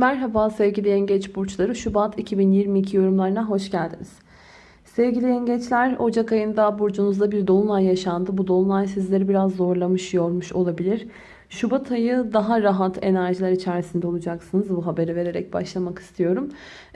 Merhaba sevgili yengeç burçları. Şubat 2022 yorumlarına hoş geldiniz. Sevgili yengeçler Ocak ayında burcunuzda bir dolunay yaşandı. Bu dolunay sizleri biraz zorlamış, yormuş olabilir. Şubat ayı daha rahat enerjiler içerisinde olacaksınız. Bu haberi vererek başlamak istiyorum.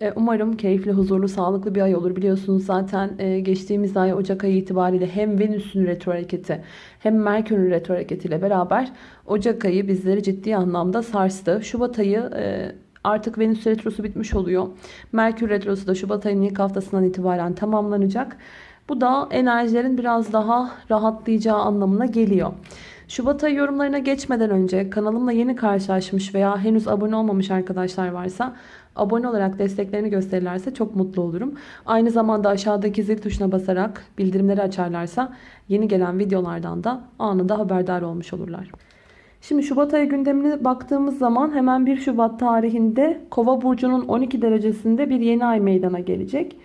E, umarım keyifli, huzurlu, sağlıklı bir ay olur. Biliyorsunuz zaten e, geçtiğimiz ay Ocak ayı itibariyle hem Venüs'ün retro hareketi hem Merkür'ün retro hareketiyle beraber Ocak ayı bizleri ciddi anlamda sarstı. Şubat ayı e, artık Venüs retrosu bitmiş oluyor. Merkür retrosu da Şubat ayının ilk haftasından itibaren tamamlanacak. Bu da enerjilerin biraz daha rahatlayacağı anlamına geliyor. Şubat ayı yorumlarına geçmeden önce kanalımla yeni karşılaşmış veya henüz abone olmamış arkadaşlar varsa abone olarak desteklerini gösterirlerse çok mutlu olurum. Aynı zamanda aşağıdaki zil tuşuna basarak bildirimleri açarlarsa yeni gelen videolardan da anında haberdar olmuş olurlar. Şimdi Şubat ayı gündemine baktığımız zaman hemen 1 Şubat tarihinde Kova burcunun 12 derecesinde bir yeni ay meydana gelecek.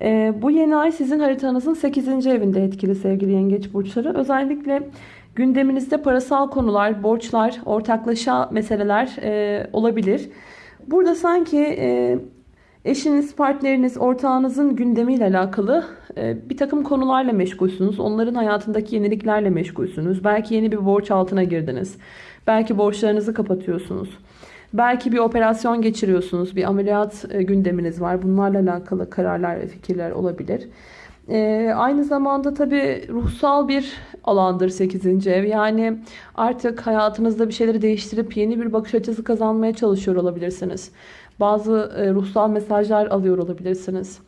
Ee, bu yeni ay sizin haritanızın 8. evinde etkili sevgili yengeç burçları. Özellikle gündeminizde parasal konular, borçlar, ortaklaşa meseleler e, olabilir. Burada sanki e, eşiniz, partneriniz, ortağınızın gündemiyle alakalı e, bir takım konularla meşgulsünüz. Onların hayatındaki yeniliklerle meşgulsünüz. Belki yeni bir borç altına girdiniz. Belki borçlarınızı kapatıyorsunuz. Belki bir operasyon geçiriyorsunuz. Bir ameliyat e, gündeminiz var. Bunlarla alakalı kararlar ve fikirler olabilir. Ee, aynı zamanda tabi ruhsal bir alandır 8. ev. Yani artık hayatınızda bir şeyleri değiştirip yeni bir bakış açısı kazanmaya çalışıyor olabilirsiniz. Bazı e, ruhsal mesajlar alıyor olabilirsiniz.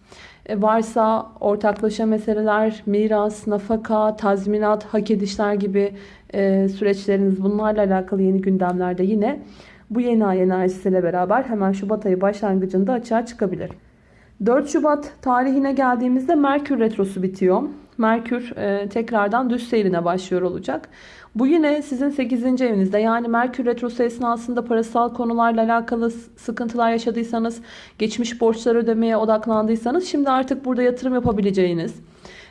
E, varsa ortaklaşa meseleler, miras, nafaka, tazminat, hak edişler gibi e, süreçleriniz bunlarla alakalı yeni gündemlerde yine bu yeni ay enerjisiyle beraber hemen Şubat ayı başlangıcında açığa çıkabilir. 4 Şubat tarihine geldiğimizde Merkür Retrosu bitiyor. Merkür e, tekrardan düz seyrine başlıyor olacak. Bu yine sizin 8. evinizde yani Merkür Retrosu esnasında parasal konularla alakalı sıkıntılar yaşadıysanız, geçmiş borçları ödemeye odaklandıysanız şimdi artık burada yatırım yapabileceğiniz,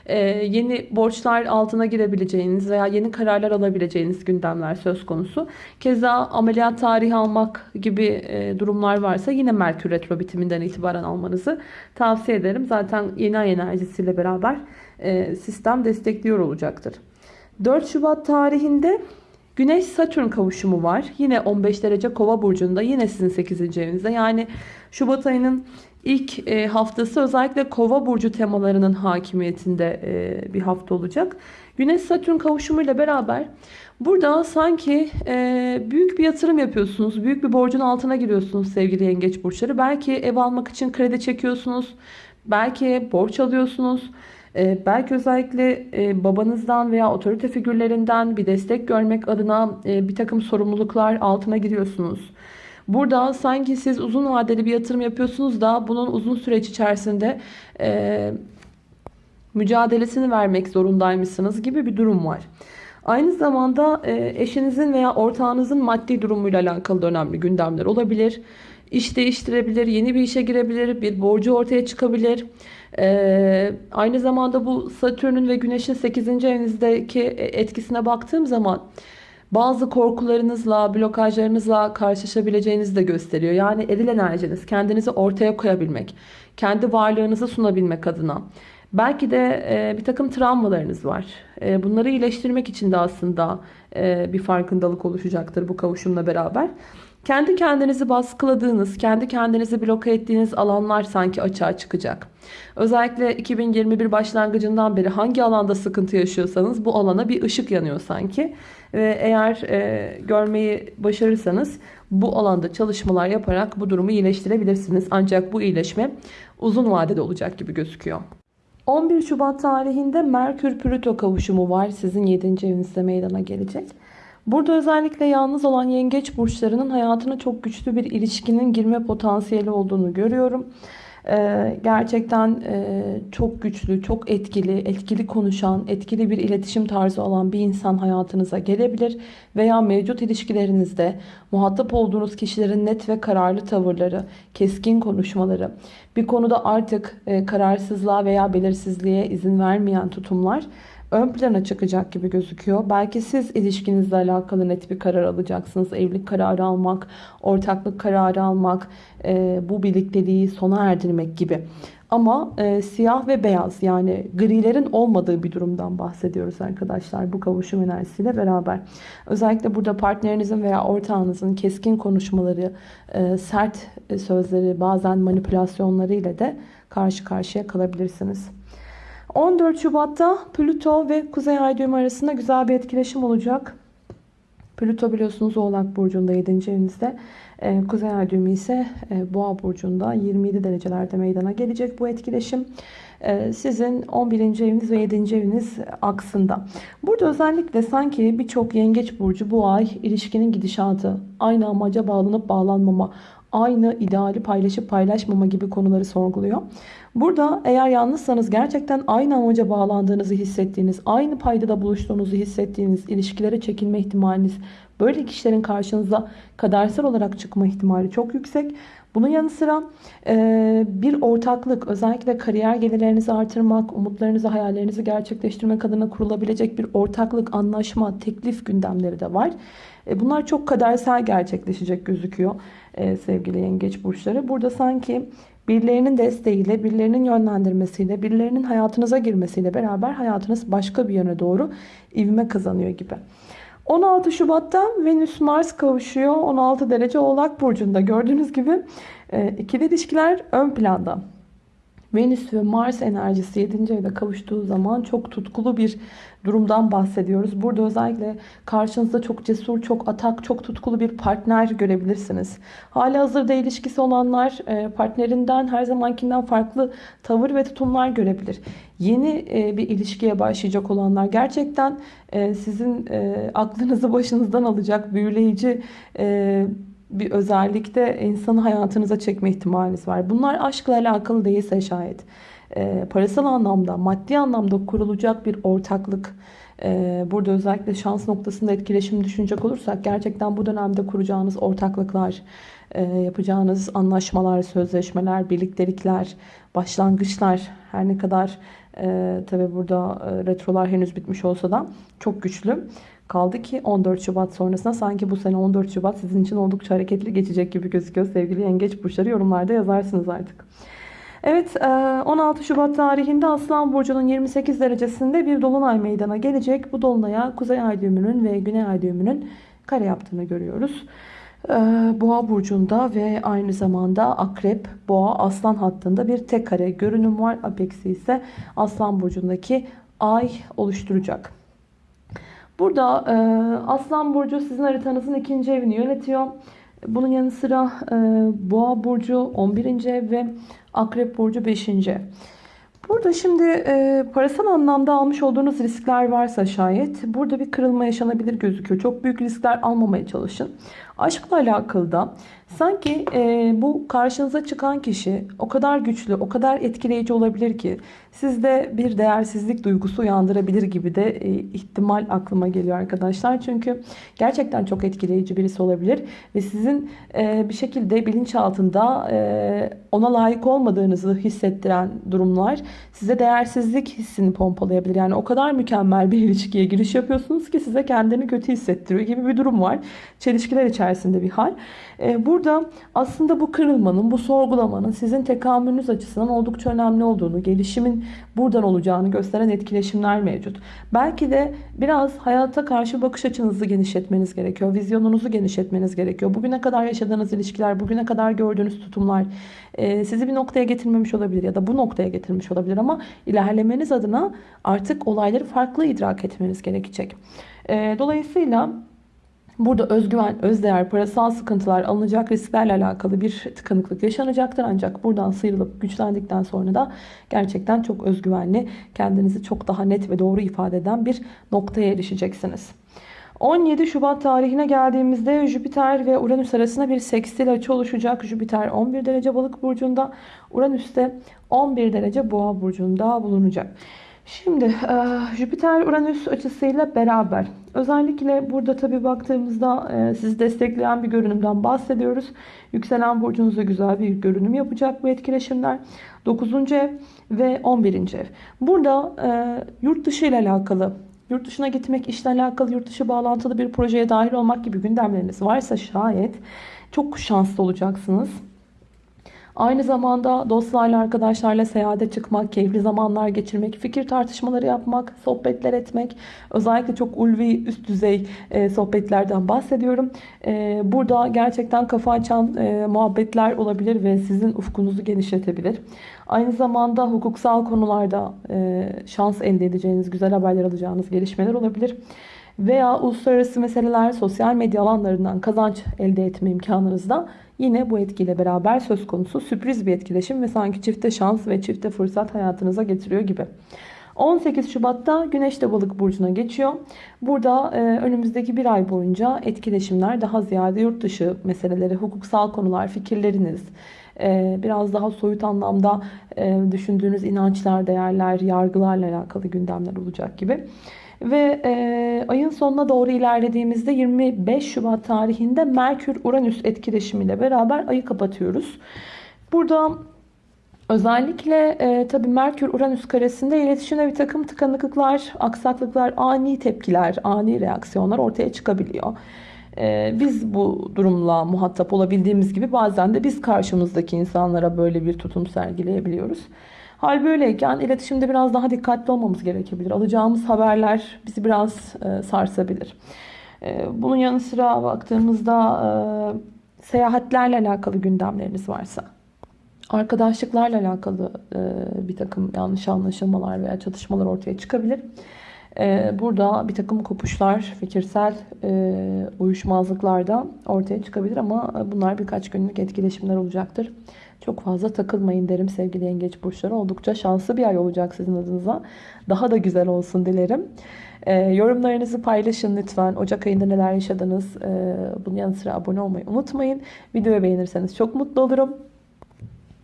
e, yeni borçlar altına girebileceğiniz veya yeni kararlar alabileceğiniz gündemler söz konusu. Keza ameliyat tarihi almak gibi e, durumlar varsa yine Merkür Retro bitiminden itibaren almanızı tavsiye ederim. Zaten yeni ay enerjisiyle beraber e, sistem destekliyor olacaktır. 4 Şubat tarihinde Güneş Satürn kavuşumu var. Yine 15 derece Kova burcunda. Yine sizin 8. evinizde. Yani Şubat ayının ilk e, haftası özellikle Kova burcu temalarının hakimiyetinde e, bir hafta olacak. Güneş Satürn kavuşumuyla beraber burada sanki e, büyük bir yatırım yapıyorsunuz. Büyük bir borcun altına giriyorsunuz sevgili yengeç burçları. Belki ev almak için kredi çekiyorsunuz. Belki borç alıyorsunuz. Ee, belki özellikle e, babanızdan veya otorite figürlerinden bir destek görmek adına e, bir takım sorumluluklar altına giriyorsunuz. Burada sanki siz uzun vadeli bir yatırım yapıyorsunuz da bunun uzun süreç içerisinde e, mücadelesini vermek zorundaymışsınız gibi bir durum var. Aynı zamanda eşinizin veya ortağınızın maddi durumuyla alakalı da önemli gündemler olabilir. İş değiştirebilir, yeni bir işe girebilir, bir borcu ortaya çıkabilir. Ee, aynı zamanda bu Satürn'ün ve Güneş'in 8. evinizdeki etkisine baktığım zaman bazı korkularınızla, blokajlarınızla karşılaşabileceğinizi de gösteriyor. Yani eril enerjiniz, kendinizi ortaya koyabilmek, kendi varlığınızı sunabilmek adına. Belki de e, bir takım travmalarınız var. E, bunları iyileştirmek için de aslında e, bir farkındalık oluşacaktır bu kavuşumla beraber. Kendi kendinizi baskıladığınız, kendi kendinizi bloke ettiğiniz alanlar sanki açığa çıkacak. Özellikle 2021 başlangıcından beri hangi alanda sıkıntı yaşıyorsanız bu alana bir ışık yanıyor sanki. Ve eğer e, görmeyi başarırsanız bu alanda çalışmalar yaparak bu durumu iyileştirebilirsiniz. Ancak bu iyileşme uzun vadede olacak gibi gözüküyor. 11 Şubat tarihinde Merkür-Plüto kavuşumu var. Sizin 7. evinizde meydana gelecek. Burada özellikle yalnız olan yengeç burçlarının hayatına çok güçlü bir ilişkinin girme potansiyeli olduğunu görüyorum. Ee, gerçekten e, çok güçlü, çok etkili, etkili konuşan, etkili bir iletişim tarzı olan bir insan hayatınıza gelebilir. Veya mevcut ilişkilerinizde muhatap olduğunuz kişilerin net ve kararlı tavırları, keskin konuşmaları, bir konuda artık e, kararsızlığa veya belirsizliğe izin vermeyen tutumlar ön plana çıkacak gibi gözüküyor. Belki siz ilişkinizle alakalı net bir karar alacaksınız. Evlilik kararı almak, ortaklık kararı almak, e, bu birlikteliği sona erdirmek gibi. Ama e, siyah ve beyaz yani grilerin olmadığı bir durumdan bahsediyoruz arkadaşlar bu kavuşum enerjisiyle beraber. Özellikle burada partnerinizin veya ortağınızın keskin konuşmaları, e, sert sözleri, bazen manipülasyonları ile de karşı karşıya kalabilirsiniz. 14 Şubat'ta Plüto ve Kuzey Ay düğümü arasında güzel bir etkileşim olacak. Plüto biliyorsunuz Oğlak Burcu'nda 7. evinizde. Ee, Kuzey Ay düğümü ise e, Boğa Burcu'nda 27 derecelerde meydana gelecek bu etkileşim. Ee, sizin 11. eviniz ve 7. eviniz aksında. Burada özellikle sanki birçok yengeç burcu bu ay ilişkinin gidişatı, aynı amaca bağlanıp bağlanmama, aynı ideali paylaşıp paylaşmama gibi konuları sorguluyor. Burada eğer yalnızsanız gerçekten aynı amaca bağlandığınızı hissettiğiniz, aynı paydada buluştuğunuzu hissettiğiniz ilişkilere çekilme ihtimaliniz, böyle kişilerin karşınıza kadersel olarak çıkma ihtimali çok yüksek. Bunun yanı sıra bir ortaklık özellikle kariyer gelirlerinizi artırmak, umutlarınızı, hayallerinizi gerçekleştirmek adına kurulabilecek bir ortaklık, anlaşma, teklif gündemleri de var. E, bunlar çok kadersel gerçekleşecek gözüküyor e, sevgili yengeç burçları. Burada sanki birilerinin desteğiyle, birilerinin yönlendirmesiyle, birilerinin hayatınıza girmesiyle beraber hayatınız başka bir yöne doğru ivme kazanıyor gibi. 16 Şubat'ta Venüs Mars kavuşuyor. 16 derece Oğlak Burcu'nda. Gördüğünüz gibi e, ikili ilişkiler ön planda. Venüs ve Mars enerjisi 7. evde kavuştuğu zaman çok tutkulu bir durumdan bahsediyoruz. Burada özellikle karşınızda çok cesur, çok atak, çok tutkulu bir partner görebilirsiniz. Hali hazırda ilişkisi olanlar e, partnerinden her zamankinden farklı tavır ve tutumlar görebilir. Yeni e, bir ilişkiye başlayacak olanlar gerçekten e, sizin aklınızı başınızdan alacak büyüleyici bir özellikte insanı hayatınıza çekme ihtimaliniz var. Bunlar aşkla alakalı değilse şayet e, parasal anlamda, maddi anlamda kurulacak bir ortaklık. E, burada özellikle şans noktasında etkileşim düşünecek olursak gerçekten bu dönemde kuracağınız ortaklıklar, e, yapacağınız anlaşmalar, sözleşmeler, birliktelikler, başlangıçlar her ne kadar e, tabi burada retrolar henüz bitmiş olsa da çok güçlü. Kaldı ki 14 Şubat sonrasında sanki bu sene 14 Şubat sizin için oldukça hareketli geçecek gibi gözüküyor sevgili yengeç burçları yorumlarda yazarsınız artık. Evet 16 e, Şubat tarihinde Aslan Burcu'nun 28 derecesinde bir dolunay meydana gelecek. Bu dolunaya Kuzey Ay düğümünün ve Güney Ay düğümünün kare yaptığını görüyoruz. E, Boğa burcunda ve aynı zamanda Akrep, Boğa, Aslan hattında bir tek kare görünüm var. Apeksi ise Aslan burcundaki Ay oluşturacak. Burada e, Aslan Burcu sizin haritanızın ikinci evini yönetiyor. Bunun yanı sıra e, Boğa Burcu 11. ev ve Akrep Burcu 5. ev. Burada şimdi e, parasal anlamda almış olduğunuz riskler varsa şayet burada bir kırılma yaşanabilir gözüküyor. Çok büyük riskler almamaya çalışın. Aşkla alakalı da sanki e, bu karşınıza çıkan kişi o kadar güçlü, o kadar etkileyici olabilir ki sizde bir değersizlik duygusu uyandırabilir gibi de e, ihtimal aklıma geliyor arkadaşlar. Çünkü gerçekten çok etkileyici birisi olabilir ve sizin e, bir şekilde bilinçaltında e, ona layık olmadığınızı hissettiren durumlar size değersizlik hissini pompalayabilir. Yani o kadar mükemmel bir ilişkiye giriş yapıyorsunuz ki size kendini kötü hissettiriyor gibi bir durum var. Çelişkiler içerisinde bir hal. E, burada aslında bu kırılmanın, bu sorgulamanın sizin tekamülünüz açısından oldukça önemli olduğunu, gelişimin buradan olacağını gösteren etkileşimler mevcut. Belki de biraz hayata karşı bakış açınızı genişletmeniz gerekiyor. Vizyonunuzu genişletmeniz gerekiyor. Bugüne kadar yaşadığınız ilişkiler, bugüne kadar gördüğünüz tutumlar e, sizi bir noktaya getirmemiş olabilir ya da bu noktaya getirmiş olabilir ama ilerlemeniz adına artık olayları farklı idrak etmeniz gerekecek. E, dolayısıyla Burada özgüven, özdeğer, parasal sıkıntılar, alınacak risklerle alakalı bir tıkanıklık yaşanacaktır. Ancak buradan sıyrılıp güçlendikten sonra da gerçekten çok özgüvenli, kendinizi çok daha net ve doğru ifade eden bir noktaya erişeceksiniz. 17 Şubat tarihine geldiğimizde Jüpiter ve Uranüs arasında bir sekstil açı oluşacak. Jüpiter 11 derece balık burcunda, Uranüs de 11 derece boğa burcunda bulunacak. Şimdi Jüpiter Uranüs açısıyla beraber Özellikle burada tabii baktığımızda e, sizi destekleyen bir görünümden bahsediyoruz. Yükselen burcunuzda güzel bir görünüm yapacak bu etkileşimler. 9. ev ve 11. ev. Burada e, yurt dışı ile alakalı, yurt dışına gitmek, işle alakalı, yurt dışı bağlantılı bir projeye dahil olmak gibi gündemleriniz varsa şayet çok şanslı olacaksınız. Aynı zamanda dostlarla, arkadaşlarla seyahate çıkmak, keyifli zamanlar geçirmek, fikir tartışmaları yapmak, sohbetler etmek. Özellikle çok ulvi, üst düzey e, sohbetlerden bahsediyorum. E, burada gerçekten kafa açan e, muhabbetler olabilir ve sizin ufkunuzu genişletebilir. Aynı zamanda hukuksal konularda e, şans elde edeceğiniz, güzel haberler alacağınız gelişmeler olabilir veya uluslararası meseleler, sosyal medya alanlarından kazanç elde etme imkanınız da yine bu etkiyle beraber söz konusu sürpriz bir etkileşim ve sanki çifte şans ve çifte fırsat hayatınıza getiriyor gibi. 18 Şubat'ta Güneş de Balık burcuna geçiyor. Burada e, önümüzdeki bir ay boyunca etkileşimler daha ziyade yurt dışı meseleleri, hukuksal konular, fikirleriniz, biraz daha soyut anlamda e, düşündüğünüz inançlar, değerler, yargılarla alakalı gündemler olacak gibi. Ve e, ayın sonuna doğru ilerlediğimizde 25 Şubat tarihinde Merkür-Uranüs etkileşimiyle beraber ayı kapatıyoruz. Burada özellikle e, tabii Merkür-Uranüs karesinde iletişimde bir takım tıkanıklıklar, aksaklıklar, ani tepkiler, ani reaksiyonlar ortaya çıkabiliyor. E, biz bu durumla muhatap olabildiğimiz gibi bazen de biz karşımızdaki insanlara böyle bir tutum sergileyebiliyoruz. Hal böyleyken iletişimde biraz daha dikkatli olmamız gerekebilir. Alacağımız haberler bizi biraz e, sarsabilir. E, bunun yanı sıra baktığımızda e, seyahatlerle alakalı gündemleriniz varsa, arkadaşlıklarla alakalı e, bir takım yanlış anlaşılmalar veya çatışmalar ortaya çıkabilir. E, burada bir takım kopuşlar, fikirsel e, uyuşmazlıklar da ortaya çıkabilir ama bunlar birkaç günlük etkileşimler olacaktır. Çok fazla takılmayın derim sevgili yengeç burçları. Oldukça şanslı bir ay olacak sizin adınıza. Daha da güzel olsun dilerim. E, yorumlarınızı paylaşın lütfen. Ocak ayında neler yaşadınız? E, bunun yanı sıra abone olmayı unutmayın. Videoyu beğenirseniz çok mutlu olurum.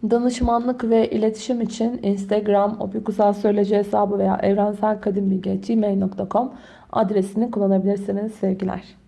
Danışmanlık ve iletişim için Instagram, opikusalsöyleci hesabı veya evrenselkadimbilgi.gmail.com adresini kullanabilirsiniz sevgiler.